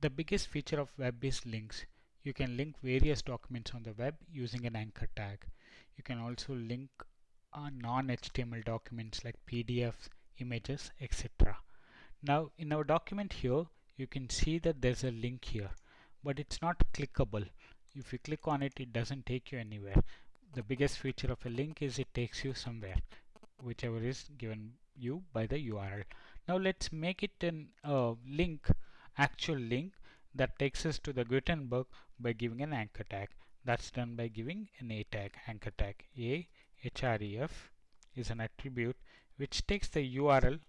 The biggest feature of web is links. You can link various documents on the web using an anchor tag. You can also link uh, non-HTML documents like PDFs, images, etc. Now in our document here, you can see that there's a link here, but it's not clickable. If you click on it, it doesn't take you anywhere. The biggest feature of a link is it takes you somewhere, whichever is given you by the URL. Now let's make it a uh, link, actual link that takes us to the Gutenberg by giving an anchor tag. That's done by giving an a tag, anchor tag. A href is an attribute which takes the URL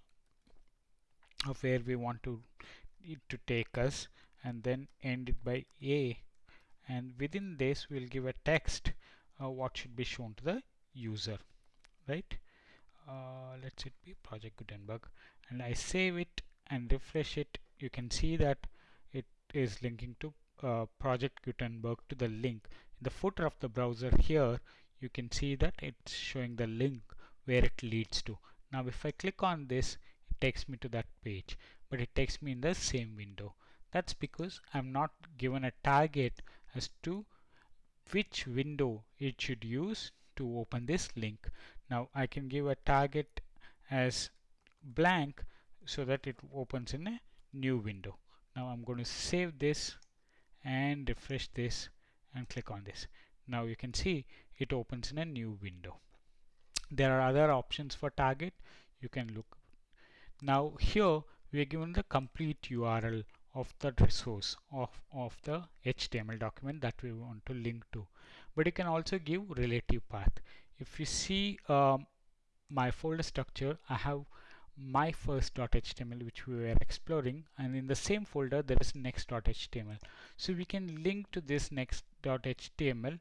of where we want to it to take us and then end it by a and within this we'll give a text uh, what should be shown to the user right uh, let's it be project Gutenberg and I save it and refresh it you can see that it is linking to uh, project Gutenberg to the link. In the footer of the browser here you can see that it's showing the link where it leads to. Now if I click on this it takes me to that page but it takes me in the same window. That's because I'm not given a target as to which window it should use to open this link. Now I can give a target as blank so that it opens in a new window. Now I'm going to save this and refresh this and click on this. Now you can see it opens in a new window. There are other options for target you can look. Now here we are given the complete URL of the resource of, of the HTML document that we want to link to. But you can also give relative path. If you see um, my folder structure, I have my first.html which we were exploring and in the same folder there is next.html. So we can link to this next.html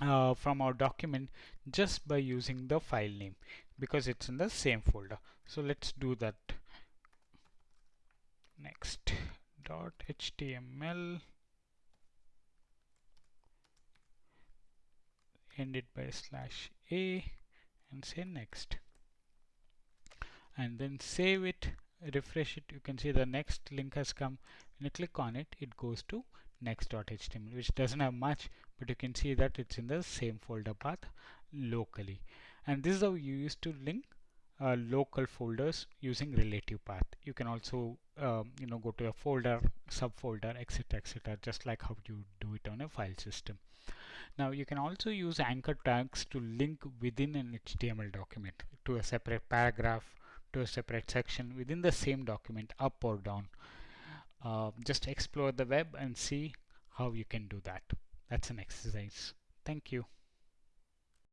uh, from our document just by using the file name because it's in the same folder. So let's do that next dot html end it by slash a and say next and then save it refresh it. You can see the next link has come. When you click on it it goes to next.html which doesn't have much but you can see that it's in the same folder path locally. And this is how you used to link uh, local folders using relative path. You can also um, you know go to a folder subfolder etc etc just like how you do it on a file system. Now you can also use anchor tags to link within an HTML document to a separate paragraph to a separate section within the same document up or down. Uh, just explore the web and see how you can do that. That's an exercise. Thank you